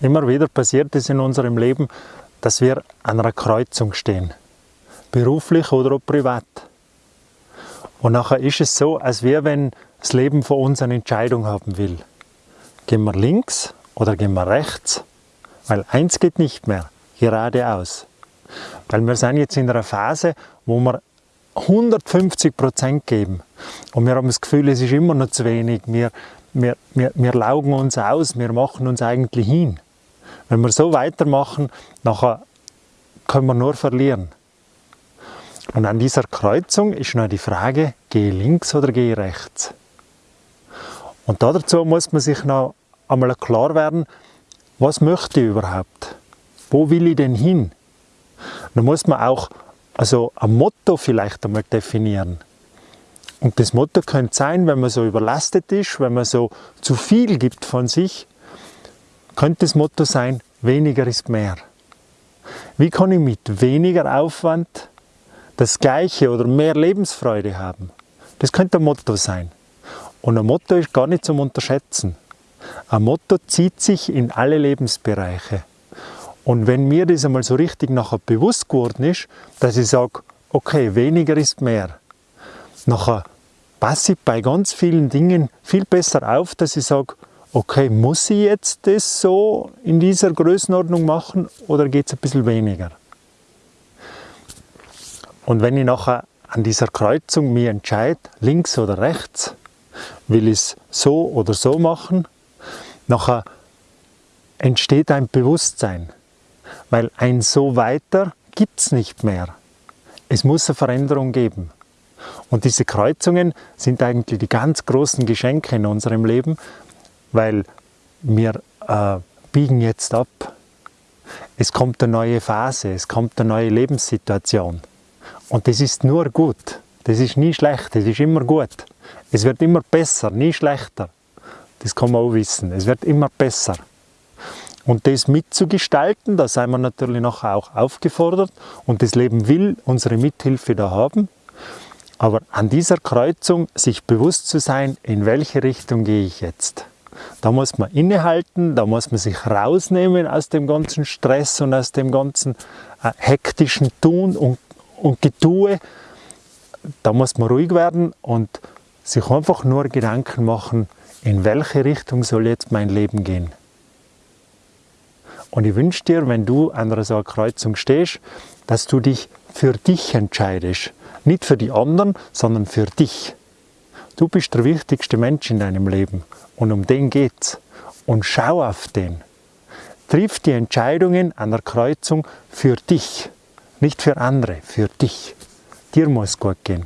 Immer wieder passiert es in unserem Leben, dass wir an einer Kreuzung stehen, beruflich oder auch privat. Und nachher ist es so, als wäre, wenn das Leben von uns eine Entscheidung haben will. Gehen wir links oder gehen wir rechts? Weil eins geht nicht mehr, geradeaus. Weil wir sind jetzt in einer Phase, wo wir 150 Prozent geben. Und wir haben das Gefühl, es ist immer noch zu wenig. Wir, wir, wir, wir laugen uns aus, wir machen uns eigentlich hin. Wenn wir so weitermachen, nachher können wir nur verlieren. Und an dieser Kreuzung ist noch die Frage, gehe links oder gehe rechts? Und dazu muss man sich noch einmal klar werden, was möchte ich überhaupt? Wo will ich denn hin? Dann muss man auch also ein Motto vielleicht einmal definieren. Und das Motto könnte sein, wenn man so überlastet ist, wenn man so zu viel gibt von sich, könnte das Motto sein, weniger ist mehr. Wie kann ich mit weniger Aufwand das gleiche oder mehr Lebensfreude haben? Das könnte ein Motto sein. Und ein Motto ist gar nicht zum Unterschätzen. Ein Motto zieht sich in alle Lebensbereiche. Und wenn mir das einmal so richtig nachher bewusst geworden ist, dass ich sage, okay, weniger ist mehr, nachher passe ich bei ganz vielen Dingen viel besser auf, dass ich sage, okay, muss ich jetzt das so in dieser Größenordnung machen oder geht es ein bisschen weniger? Und wenn ich nachher an dieser Kreuzung mich entscheide, links oder rechts, will ich es so oder so machen, nachher entsteht ein Bewusstsein, weil ein so weiter gibt es nicht mehr. Es muss eine Veränderung geben. Und diese Kreuzungen sind eigentlich die ganz großen Geschenke in unserem Leben, weil wir äh, biegen jetzt ab. Es kommt eine neue Phase, es kommt eine neue Lebenssituation. Und das ist nur gut. Das ist nie schlecht, das ist immer gut. Es wird immer besser, nie schlechter. Das kann man auch wissen. Es wird immer besser. Und das mitzugestalten, da sind wir natürlich nachher auch aufgefordert und das Leben will unsere Mithilfe da haben. Aber an dieser Kreuzung sich bewusst zu sein, in welche Richtung gehe ich jetzt. Da muss man innehalten, da muss man sich rausnehmen aus dem ganzen Stress und aus dem ganzen äh, hektischen Tun und, und Getue. Da muss man ruhig werden und sich einfach nur Gedanken machen, in welche Richtung soll jetzt mein Leben gehen. Und ich wünsche dir, wenn du an so einer Kreuzung stehst, dass du dich für dich entscheidest. Nicht für die anderen, sondern für dich. Du bist der wichtigste Mensch in deinem Leben und um den geht's. Und schau auf den. Triff die Entscheidungen an der Kreuzung für dich, nicht für andere, für dich. Dir muss gut gehen.